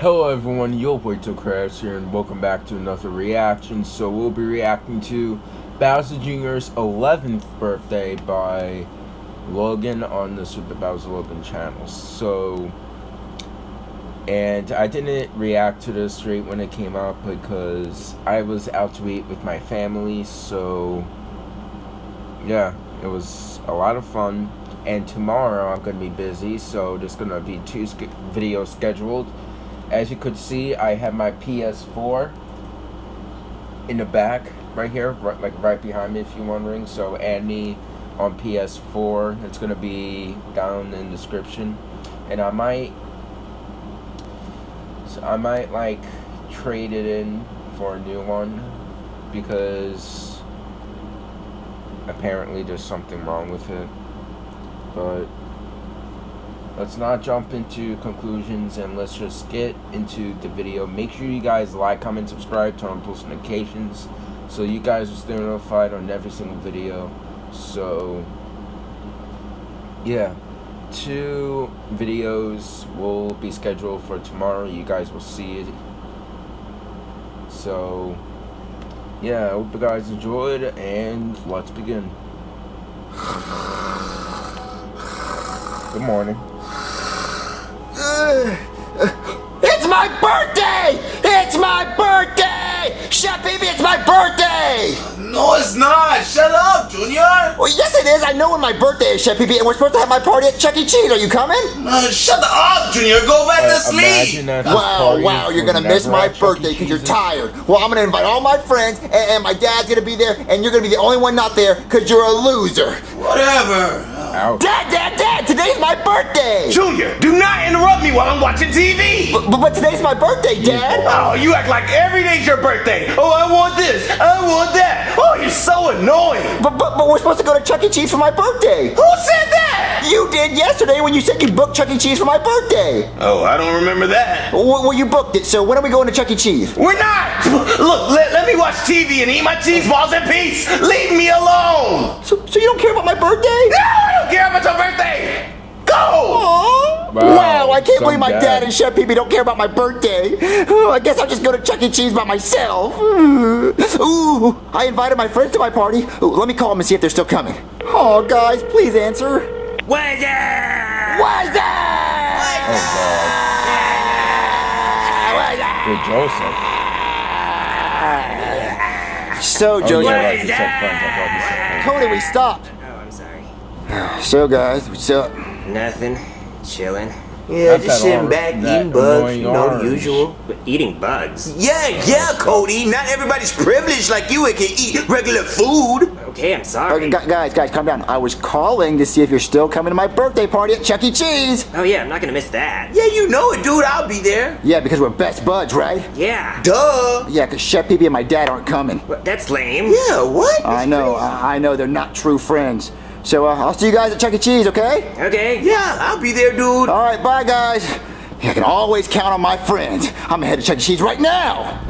Hello everyone, your boy Crabs here and welcome back to another reaction. So we'll be reacting to Bowser Jr.'s 11th birthday by Logan on the Super Bowser Logan channel. So, and I didn't react to this straight when it came out because I was out to eat with my family. So, yeah, it was a lot of fun. And tomorrow I'm going to be busy, so there's going to be two videos scheduled as you could see, I have my PS4 in the back right here, right, like right behind me if you're wondering. So add me on PS4. It's going to be down in the description. And I might, so I might like trade it in for a new one because apparently there's something wrong with it. But let's not jump into conclusions and let's just get into the video. Make sure you guys like comment subscribe turn on post notifications so you guys will stay notified on every single video. So yeah two videos will be scheduled for tomorrow. You guys will see it. So yeah I hope you guys enjoyed and let's begin. Good morning it's my birthday! It's my birthday! Chef Pee Pee, it's my birthday! No, it's not. Shut up, Junior. Well, yes, it is. I know when my birthday is, Chef Pee and we're supposed to have my party at Chuck E. Cheese. Are you coming? Uh, shut up, Junior. Go back uh, to sleep. Wow, wow, you're gonna miss my birthday because you're tired. Well, I'm gonna invite all my friends, and, and my dad's gonna be there, and you're gonna be the only one not there because you're a loser. Whatever. Ouch. Dad, Dad, Dad, today's my birthday! Junior, do not interrupt me while I'm watching TV! But, but, but today's my birthday, Dad! Oh, you act like every day's your birthday! Oh, I want this, I want that! Oh, you're so annoying! But, but, but we're supposed to go to Chuck E. Cheese for my birthday! Who said that? You did yesterday when you said you booked Chuck E. Cheese for my birthday! Oh, I don't remember that. Well, well you booked it, so when are we going to Chuck E. Cheese? We're not! Look, let, let me watch TV and eat my cheese balls in peace! Leave me alone! So, so you don't care about my birthday? No! I don't care about your birthday! Go! Wow, wow, I can't believe my dad. dad and Chef Pee don't care about my birthday. Oh, I guess I'll just go to Chuck E. Cheese by myself. Ooh, I invited my friends to my party. Ooh, let me call them and see if they're still coming. Oh, guys, please answer. Where's it? Where's it? Oh, God. With Joseph. So, Joseph. Oh, Cody, we stopped. Oh, I'm sorry. So guys, what's up? Nothing. Chilling. Yeah, Not just sitting back eating bugs, you know, the usual. But eating bugs? Yeah, yeah, Cody. Not everybody's privileged like you and can eat regular food. Okay, I'm sorry. Okay, guys, guys, calm down. I was calling to see if you're still coming to my birthday party at Chuck E. Cheese. Oh, yeah, I'm not gonna miss that. Yeah, you know it, dude. I'll be there. Yeah, because we're best buds, right? Yeah. Duh. Yeah, because Chef Pee and my dad aren't coming. that's lame. Yeah, what? I know, I know. They're not true friends. So uh, I'll see you guys at Chuck E. Cheese, okay? Okay. Yeah, I'll be there, dude. All right, bye, guys. I can always count on my friends. I'm headed to head to Chuck E. Cheese right now.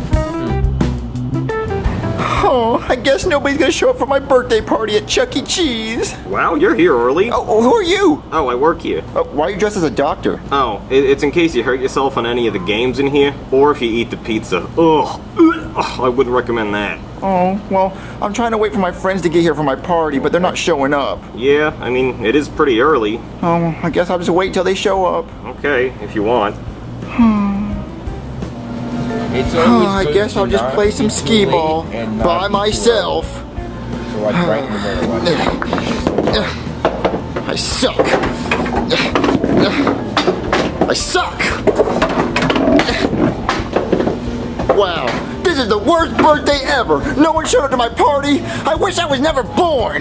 Oh, I guess nobody's gonna show up for my birthday party at Chuck E. Cheese. Wow, you're here early. Oh, oh who are you? Oh, I work here. Oh, why are you dressed as a doctor? Oh, it's in case you hurt yourself on any of the games in here, or if you eat the pizza. Ugh, I wouldn't recommend that. Oh, well, I'm trying to wait for my friends to get here for my party, but they're not showing up. Yeah, I mean, it is pretty early. Oh, I guess I'll just wait till they show up. Okay, if you want. oh, I guess I'll just play some skee ball by myself. So like right in. I suck. I suck. Wow, this is the worst birthday ever. No one showed up to my party. I wish I was never born.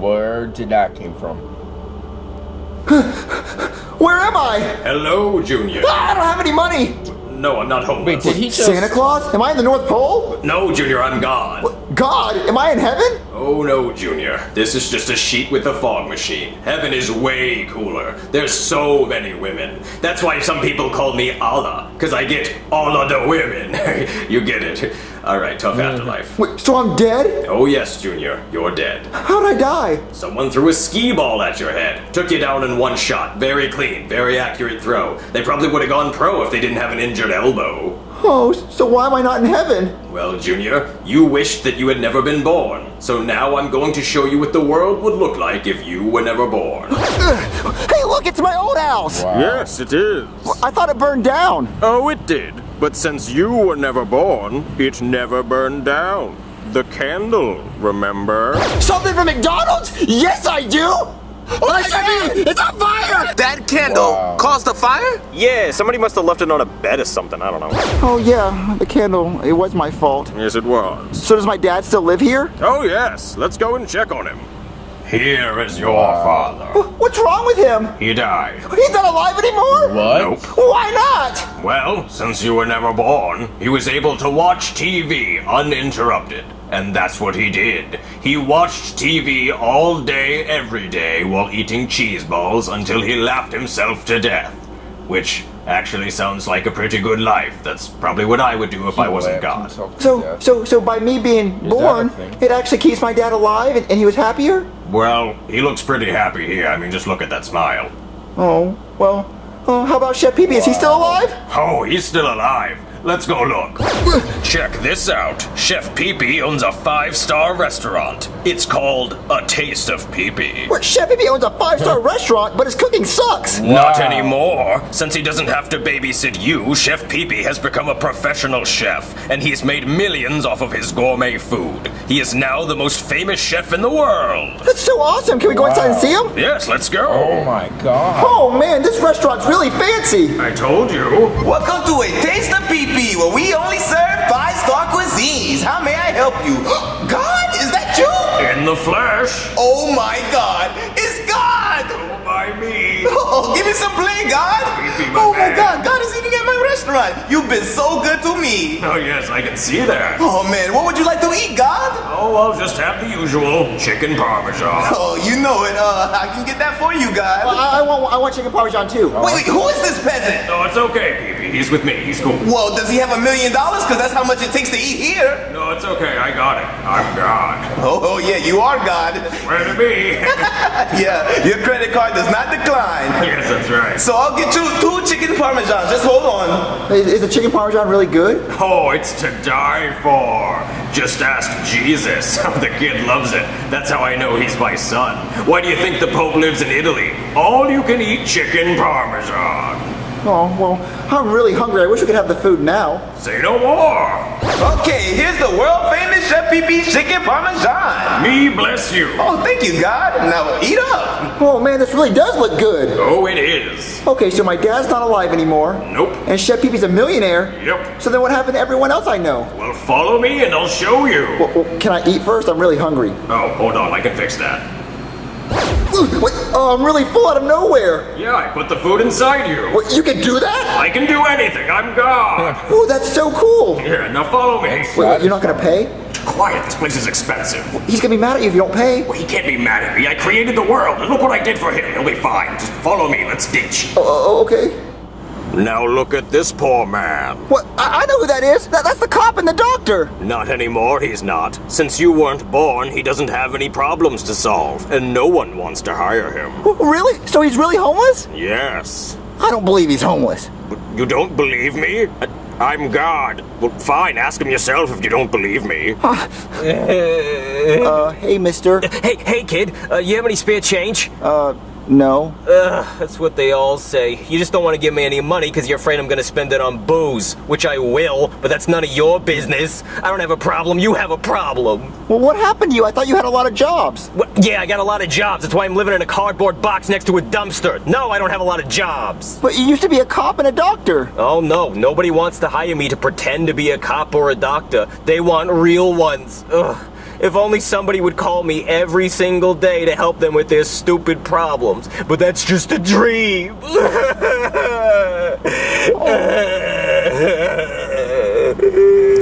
Where did that came from? Where am I? Hello, Junior. Ah, I don't have any money. No, I'm not home. Wait, did he just... Santa Claus? Am I in the North Pole? No, Junior, I'm God. What? God? Am I in heaven? Oh no, Junior. This is just a sheet with a fog machine. Heaven is way cooler. There's so many women. That's why some people call me Allah. Because I get all of the women. you get it. All right, tough afterlife. Wait, so I'm dead? Oh yes, Junior, you're dead. How'd I die? Someone threw a skee ball at your head. Took you down in one shot. Very clean, very accurate throw. They probably would have gone pro if they didn't have an injured elbow. Oh, so why am I not in heaven? Well, Junior, you wished that you had never been born. So now I'm going to show you what the world would look like if you were never born. Hey, look, it's my old house. Yes, it is. I thought it burned down. Oh, it did. But since you were never born, it never burned down. The candle, remember? Something from McDonald's? Yes, I do. Oh my God! It's on fire! That candle Wow. caused the fire? Yeah, somebody must have left it on a bed or something. I don't know. Oh yeah, the candle. It was my fault. Yes, it was. So does my dad still live here? Oh, yes. Let's go and check on him. Here is your father. What's wrong with him? He died. He's not alive anymore? What? Nope. Why not? Well, since you were never born, he was able to watch TV uninterrupted. And that's what he did. He watched TV all day, every day, while eating cheese balls until he laughed himself to death. Which actually sounds like a pretty good life. That's probably what I would do if I wasn't God. So, death. so, so by me being that a born, it actually keeps my dad alive, and, and he was happier. Well, he looks pretty happy here. I mean, just look at that smile. Oh, well. Oh, how about Chef Pee Pee? Is he still alive? Oh, he's still alive. Let's go look. Check this out. Chef Pee Pee owns a five star restaurant. It's called A Taste of Pee Pee. What? Chef Pee Pee owns a five-star restaurant, but his cooking sucks. Not anymore. Since he doesn't have to babysit you, Chef Pee Pee has become a professional chef, and he's made millions off of his gourmet food. He is now the most famous chef in the world. That's so awesome. Can we go inside and see him? Yes, let's go. Oh my god. Oh man, this restaurant's really fancy. I told you. Welcome to a Taste of Pee Pee, where we only serve five-star cuisines. How may I help you? God, is that you? In the flesh. Oh my God, it's God! Oh, by me. Oh, give me some play, God! My Oh my. God, God is eating at my restaurant. You've been so good to me. Oh, yes, I can see that. Oh man, what would you like to eat, God? Oh, I'll just have the usual chicken parmesan. Oh, you know it. Uh, I can get that for you, God. I, I want, I want chicken parmesan too. Wait, wait, who is this peasant? No, it's okay, Pee Pee. He's with me. He's cool. Well, does he have a million dollars? Because that's how much it takes to eat here. No, it's okay. I got it. I'm God. Oh, oh yeah, you are God. Where to be? yeah, your credit card does not decline. yes, that's right. So I'll get you two chicken parmesans. Just hold on. Is, is the chicken parmesan really good? Oh, it's to die for. Just ask Jesus. the kid loves it. That's how I know he's my son. Why do you think the Pope lives in Italy? All you can eat chicken parmesan. Oh well, I'm really hungry. I wish we could have the food now. Say no more. Okay, here's the world famous Chef Pee Pee chicken parmesan. Me bless you. Oh, thank you, God. Now eat up. Oh man, this really does look good. Oh, it is. Okay, so my dad's not alive anymore, Nope. and Chef Pee Pee's a millionaire. Yep. So then what happened to everyone else I know? Well, follow me and I'll show you. Well, well, can I eat first? I'm really hungry. Oh, hold on. I can fix that. Wait, oh, I'm really full out of nowhere. Yeah, I put the food inside you. What, you can do that? I can do anything. I'm God. Oh, that's so cool. Wait, Here, now follow me. wait, you're not gonna pay? Quiet. This place is expensive. He's gonna be mad at you if you don't pay. Well, he can't be mad at me. I created the world, and look what I did for him. He'll be fine. Just follow me. Let's ditch. Oh, oh, oh okay. Now look at this poor man. What? I, I know who that is. That, that's the cop and the doctor. Not anymore, he's not. Since you weren't born, he doesn't have any problems to solve, and no one wants to hire him. Really? So he's really homeless? Yes. I don't believe he's homeless. You don't believe me? I'm God. Well, fine, ask him yourself if you don't believe me. Uh, hey, mister. Hey, hey, kid, uh, you have any spare change? Uh, no. Ugh, that's what they all say. You just don't want to give me any money because you're afraid I'm going to spend it on booze, which I will, but that's none of your business. I don't have a problem, you have a problem. Well, what happened to you? I thought you had a lot of jobs. What? Yeah, I got a lot of jobs. That's why I'm living in a cardboard box next to a dumpster. No, I don't have a lot of jobs. But you used to be a cop and a doctor. Oh no, nobody wants to hire me to pretend to be a cop or a doctor. They want real ones. Ugh. If only somebody would call me every single day to help them with their stupid problems. But that's just a dream.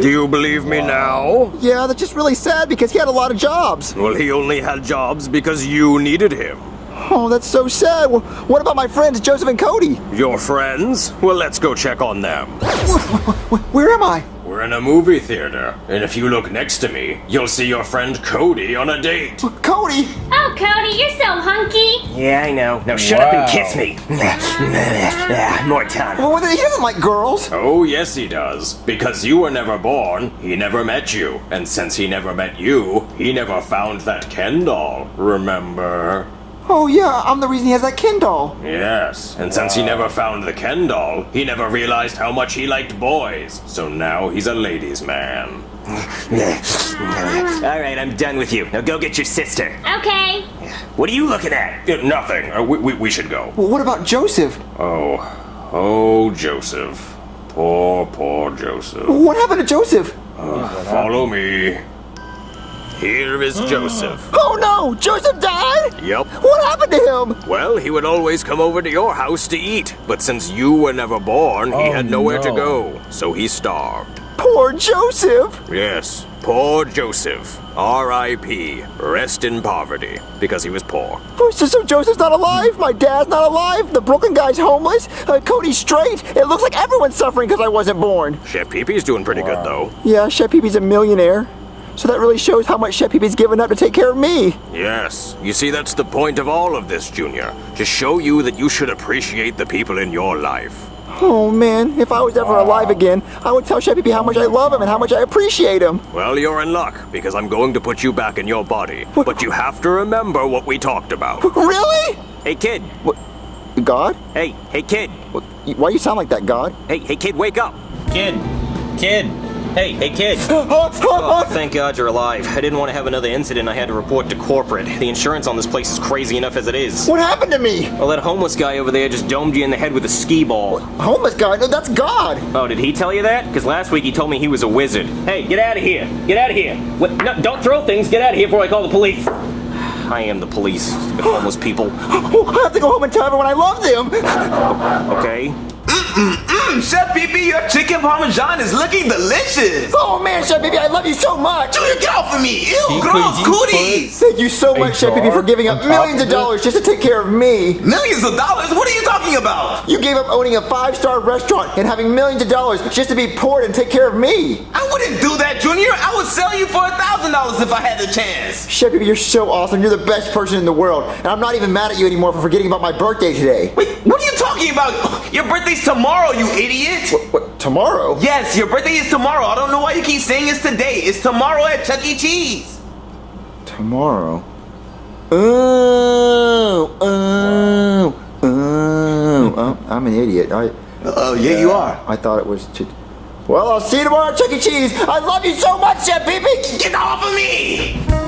Do you believe me now? Yeah, that's just really sad because he had a lot of jobs. Well, he only had jobs because you needed him. Oh, that's so sad. Well, what about my friends Joseph and Cody? Your friends? Well, let's go check on them. Where am I? We're in a movie theater, and if you look next to me, you'll see your friend Cody on a date. Cody? Oh, Cody, you're so hunky. Yeah, I know. Now shut up and kiss me. More tongue. Well, he doesn't like girls. Oh, yes, he does. Because you were never born, he never met you. And since he never met you, he never found that Ken doll. Remember? Oh, yeah, I'm the reason he has that Ken doll. Yes, and since he never found the Ken doll, he never realized how much he liked boys. So now he's a ladies' man. All right, I'm done with you. Now go get your sister. Okay. What are you looking at? Uh, nothing. Uh, we, we, we should go. Well, what about Joseph? Oh, oh, Joseph. Poor, poor Joseph. What happened to Joseph? Follow me. Here is Joseph. Oh, no! Joseph died? Yep. What happened to him? Well, he would always come over to your house to eat, but since you were never born, he Oh, had nowhere to go, so he starved. Poor Joseph. Yes, poor Joseph. R.I.P. Rest in poverty, because he was poor. So, Joseph's not alive? My dad's not alive? The Brooklyn guy's homeless? Uh, Cody's straight? It looks like everyone's suffering because I wasn't born. Chef Pee-Pee's doing pretty good, though. Yeah, Chef Pee-Pee's a millionaire. So that really shows how much Chef Pee-Pee's given up to take care of me. Yes, you see, that's the point of all of this, Junior. To show you that you should appreciate the people in your life. Oh man, if I was ever alive again, I would tell Chef Pee-Pee how much I love him and how much I appreciate him. Well, you're in luck, because I'm going to put you back in your body. But you have to remember what we talked about. Really? Hey, kid. What? God? Hey, hey, kid. What- Why you sound like that, God? Hey, hey, kid, wake up. Kid, kid. Hey, hey, kid. Oh, thank God you're alive. I didn't want to have another incident. I had to report to corporate. The insurance on this place is crazy enough as it is. What happened to me? Well, that homeless guy over there just domed you in the head with a skee ball. Homeless guy? No, that's God. Oh, did he tell you that? Because last week he told me he was a wizard. Hey, get out of here! Get out of here! What? No, don't throw things! Get out of here before I call the police! I am the police, homeless people. I have to go home and tell everyone I love them. Okay? Mmm, Chef Pee your chicken parmesan is looking delicious. Oh man, Chef Pee-Pee, I love you so much. Junior, get off of me. Ew, He gross cooties. Thank you so much, Chef Pee-Pee, for giving up millions of of dollars just to take care of me. Millions of dollars? What are you talking about? You gave up owning a five-star restaurant and having millions of dollars just to be poor and take care of me. I wouldn't do that, Junior. I would sell you for a thousand dollars if I had the chance. Chef Pee-Pee, you're so awesome. You're the best person in the world. And I'm not even mad at you anymore for forgetting about my birthday today. Wait, what are you talking about? Your birthday's tomorrow, you idiot. What, tomorrow? Yes, your birthday is tomorrow. I don't know why you keep saying it's today. It's tomorrow at Chuck E. Cheese. Tomorrow? Oh, oh, oh. oh I'm an idiot. I, Oh, yeah, you are. I thought it was to... Well, I'll see you tomorrow at Chuck E. Cheese. I love you so much, Chef Pee-Pee. Get off of me!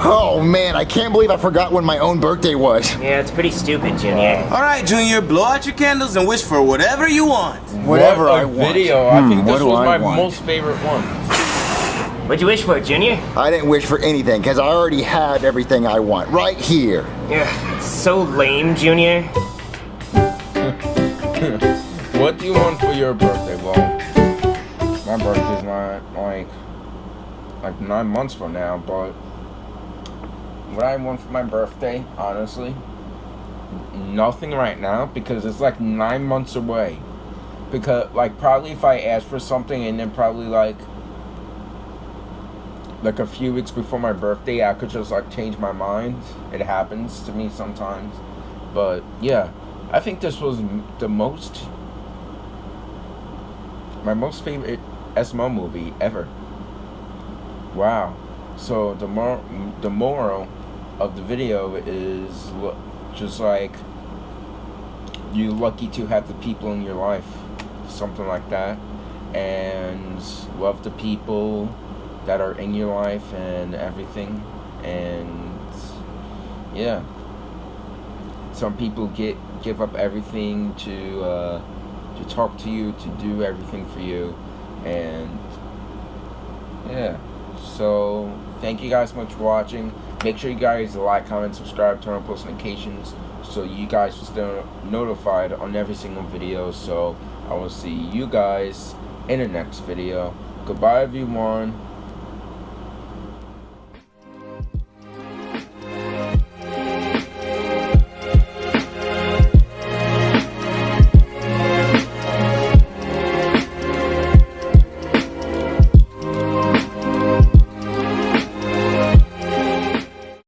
Oh, man, I can't believe I forgot when my own birthday was. Yeah, it's pretty stupid, Junior. All right, Junior, blow out your candles and wish for whatever you want. Whatever what a I want. video. I think Hmm, this what do was I my want? most favorite one. What'd you wish for, Junior? I didn't wish for anything because I already had everything I want right here. Yeah, it's so lame, Junior. What do you want for your birthday? Well, my birthday's not like like nine months from now, but what I want for my birthday, honestly, nothing right now because it's like nine months away. Because like probably if I ask for something and then probably like like a few weeks before my birthday, I could just like change my mind. It happens to me sometimes, but yeah, I think this was the most my most favorite SML movie ever. Wow. So the mor- the moral of the video is just like you're lucky to have the people in your life, something like that, and love the people that are in your life and everything, and yeah. Some people get give up everything to uh, to talk to you, to do everything for you, and yeah. So thank you guys so much for watching. Make sure you guys like, comment, subscribe, turn on post notifications so you guys will stay notified on every single video. So I will see you guys in the next video. Goodbye everyone.